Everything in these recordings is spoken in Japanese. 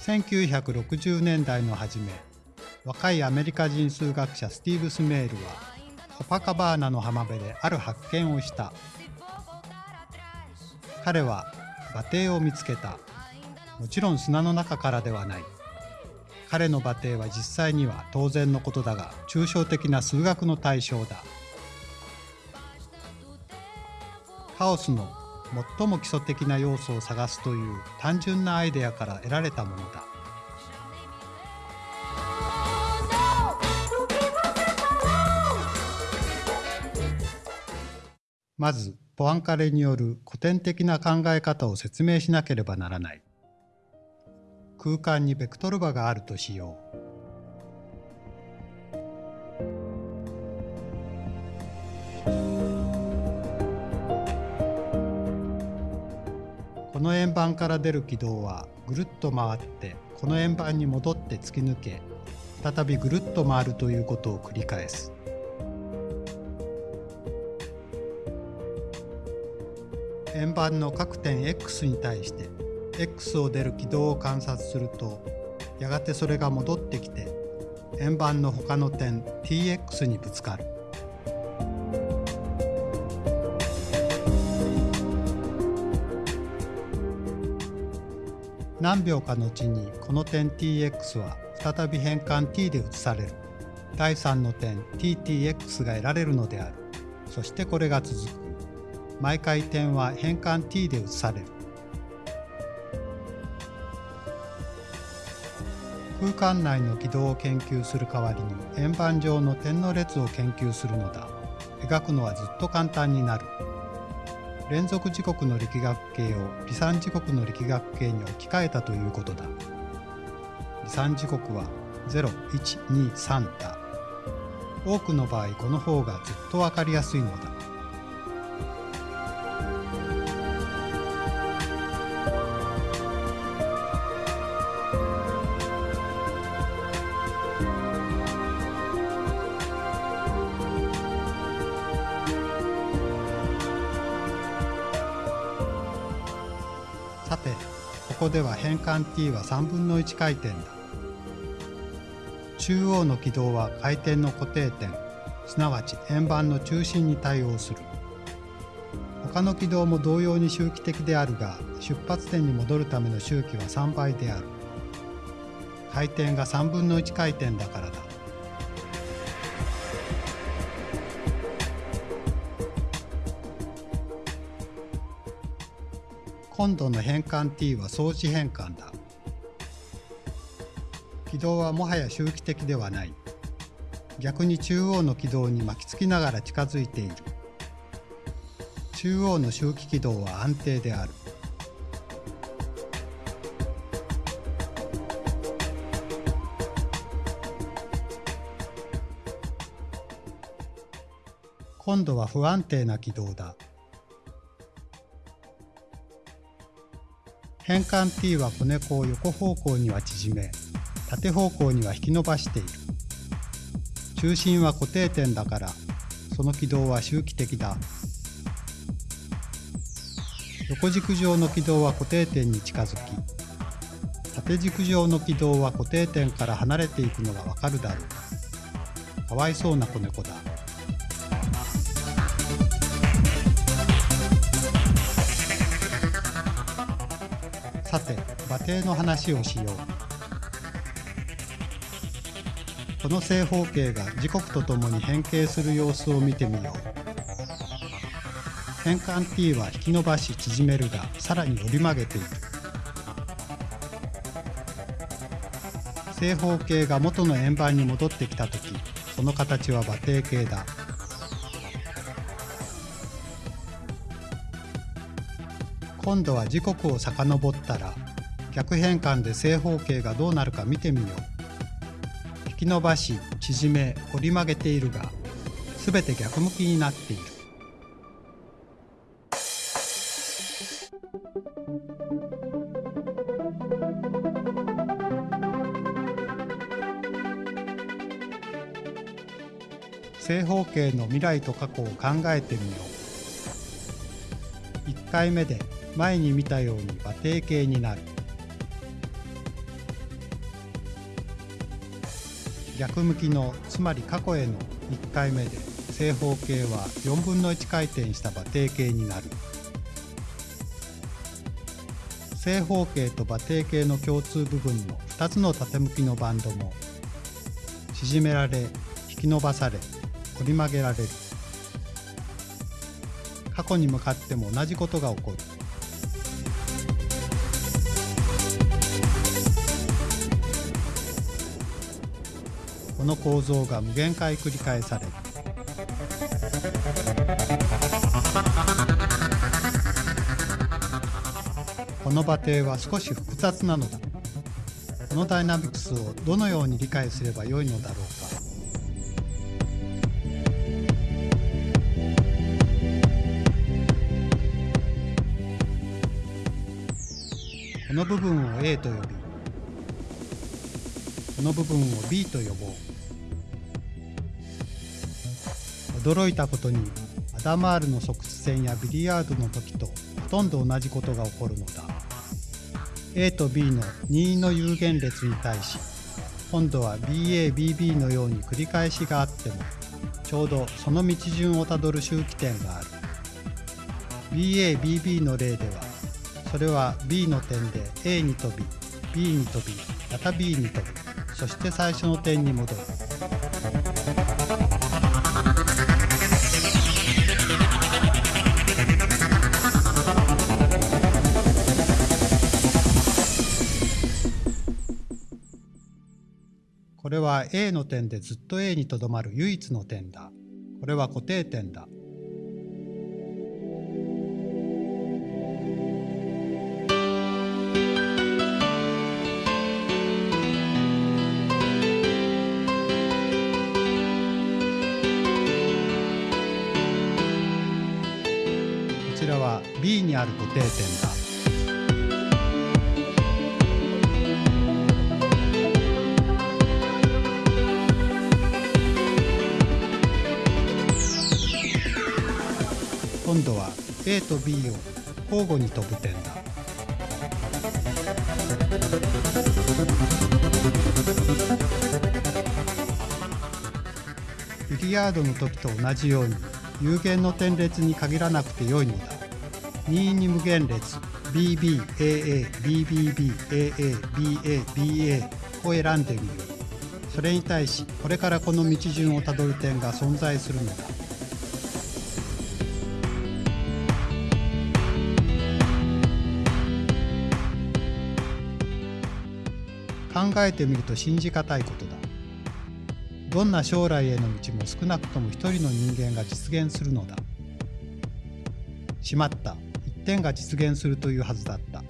1960年代の初め若いアメリカ人数学者スティーブ・スメールはコパカバーナの浜辺である発見をした。彼は馬蹄を見つけた。もちろん砂の中からではない。彼の馬蹄は実際には当然のことだが抽象的な数学の対象だ。カオスの最も基礎的な要素を探すという単純なアイデアから得られたものだ。まずポアンカレによる古典的な考え方を説明しなければならない。空間にベクトル場があるとしよう。この円盤から出る軌道はぐるっと回ってこの円盤に戻って突き抜け再びぐるっと回るということを繰り返す。円盤の各点 x に対して x を出る軌道を観察するとやがてそれが戻ってきて円盤の他の点 tx にぶつかる。何秒か後にこの点 tx は再び変換 t で移される。第3の点 ttx が得られるのである。そしてこれが続く。毎回点は変換 t で移される。空間内の軌道を研究する代わりに円盤上の点の列を研究するのだ。描くのはずっと簡単になる。連続時刻の力学系を離散時刻の力学系に置き換えたということだ。離散時刻は0123だ。多くの場合この方がずっとわかりやすいのだ。さてここでは変換 t は3分の1回転だ。中央の軌道は回転の固定点。すなわち円盤の中心に対応する。他の軌道も同様に周期的であるが出発点に戻るための周期は3倍である。回転が3分の1回転だからだ。今度の変換 t は相似変換だ。軌道はもはや周期的ではない。逆に中央の軌道に巻きつきながら近づいている。中央の周期軌道は安定である。今度は不安定な軌道だ。変換 t は子猫を横方向には縮め縦方向には引き伸ばしている。中心は固定点だからその軌道は周期的だ。横軸上の軌道は固定点に近づき縦軸上の軌道は固定点から離れていくのがわかるだろう。かわいそうな子猫だ。馬蹄の話をしよう。この正方形が時刻とともに変形する様子を見てみよう。変換 t は引き伸ばし縮めるがさらに折り曲げている正方形が元の円盤に戻ってきた時その形は馬蹄形だ。今度は時刻を遡ったら逆変換で正方形がどうなるか見てみよう。引き伸ばし縮め折り曲げているがすべて逆向きになっている。正方形の未来と過去を考えてみよう。1回目で前に見たように馬蹄形になる。逆向きのつまり過去への1回目で正方形は4分の1回転した馬蹄形になる。正方形と馬蹄形の共通部分の2つの縦向きのバンドも縮められ引き伸ばされ折り曲げられる。過去に向かっても同じことが起こる。の構造が無限回繰り返される。この馬蹄は少し複雑なのだ。このダイナミクスをどのように理解すればよいのだろうか。この部分を A と呼びこの部分を B と呼ぼう。驚いたことにアダマールの側地線やビリヤードの時とほとんど同じことが起こるのだ。A と B の任意の有限列に対し今度は BABB のように繰り返しがあってもちょうどその道順をたどる周期点がある。BABB の例ではそれは B の点で A に飛び B に飛びまた B に飛ぶそして最初の点に戻る。これは A の点でずっと A にとどまる唯一の点だ。これは固定点だ。こちらは B にある固定点だ。A と B を交互に飛ぶ点だ。ビリヤードの時と同じように有限の点列に限らなくてよいのだ。任意に無限列 BBAA、BBB、AA、BA、BA を選んでみる。それに対しこれからこの道順をたどる点が存在するのだ。えてみると信じがたいことだ。どんな将来への道も少なくとも一人の人間が実現するのだ。しまった。一点が実現するというはずだった。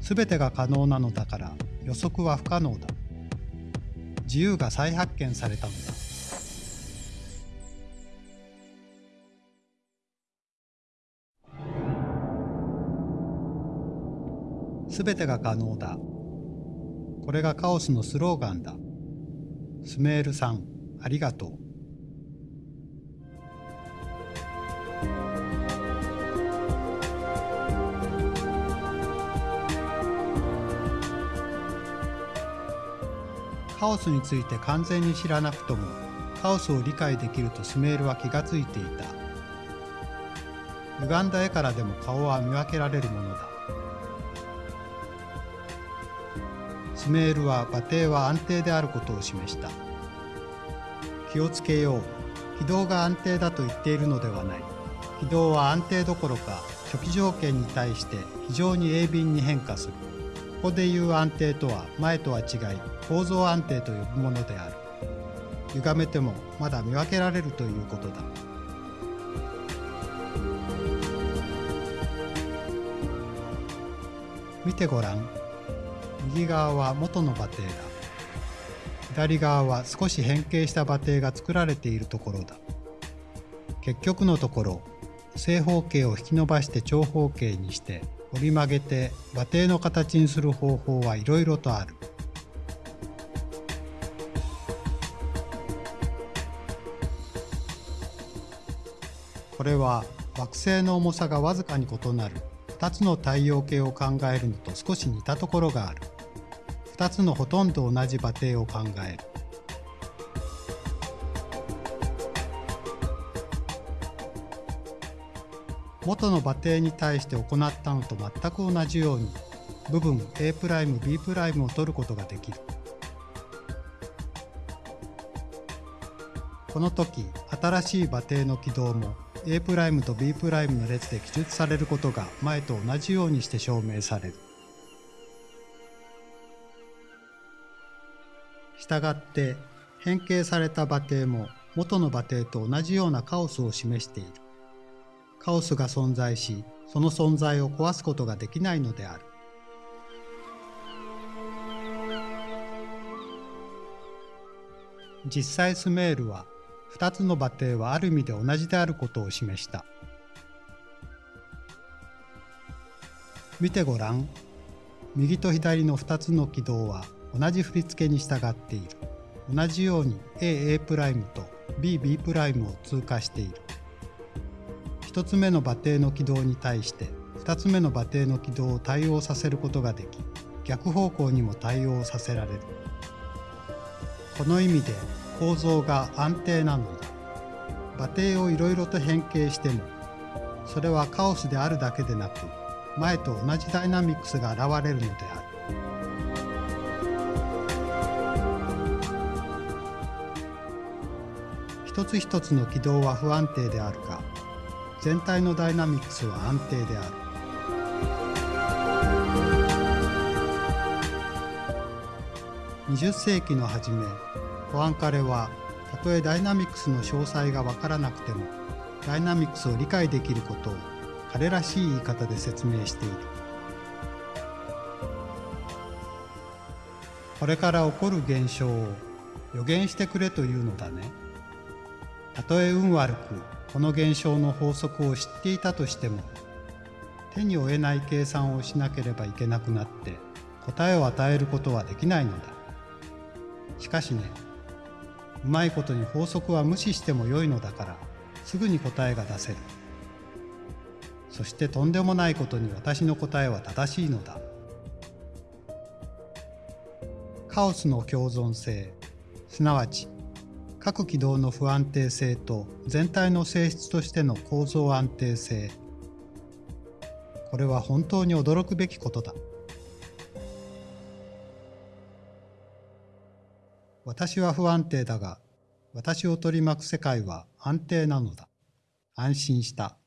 すべてが可能なのだから予測は不可能だ。自由が再発見されたのだ。すべてが可能だ。これがカオスのスローガンだ。スメールさん、ありがとう。カオスについて完全に知らなくとも、カオスを理解できるとスメールは気がついていた。歪んだ絵からでも顔は見分けられるものだ。スメールは馬蹄は安定であることを示した。気をつけよう。軌道が安定だと言っているのではない。軌道は安定どころか初期条件に対して非常に鋭敏に変化する。ここでいう安定とは前とは違い構造安定と呼ぶものである。歪めてもまだ見分けられるということだ。見てごらん。右側は元の馬蹄だ。左側は少し変形した馬蹄が作られているところだ。結局のところ、正方形を引き伸ばして長方形にして折り曲げて馬蹄の形にする方法はいろいろとある。これは惑星の重さがわずかに異なる2つの太陽系を考えるのと少し似たところがある。2つのほとんど同じ馬蹄を考える元の馬蹄に対して行ったのと全く同じように部分 A'B' を取ることができるこの時新しい馬蹄の軌道も A' と B' の列で記述されることが前と同じようにして証明される。したがって変形された馬蹄も元の馬蹄と同じようなカオスを示している。カオスが存在し、その存在を壊すことができないのである。実際スメールは2つの馬蹄はある意味で同じであることを示した。見てごらん。右と左の2つの軌道は同じ振り付けに従っている。同じように AA' と BB' を通過している。1つ目の馬蹄の軌道に対して2つ目の馬蹄の軌道を対応させることができ逆方向にも対応させられるこの意味で構造が安定なのだ馬蹄をいろいろと変形してもそれはカオスであるだけでなく前と同じダイナミクスが現れるのである一つ一つの軌道は不安定であるが全体のダイナミクスは安定である。20世紀の初めポアンカレはたとえダイナミクスの詳細がわからなくてもダイナミクスを理解できることを彼らしい言い方で説明しているこれから起こる現象を予言してくれというのだねたとえ運悪くこの現象の法則を知っていたとしても手に負えない計算をしなければいけなくなって答えを与えることはできないのだ。しかしねうまいことに法則は無視してもよいのだからすぐに答えが出せる。そしてとんでもないことに私の答えは正しいのだ。カオスの共存性すなわち各軌道の不安定性と全体の性質としての構造安定性。これは本当に驚くべきことだ。私は不安定だが私を取り巻く世界は安定なのだ。安心した。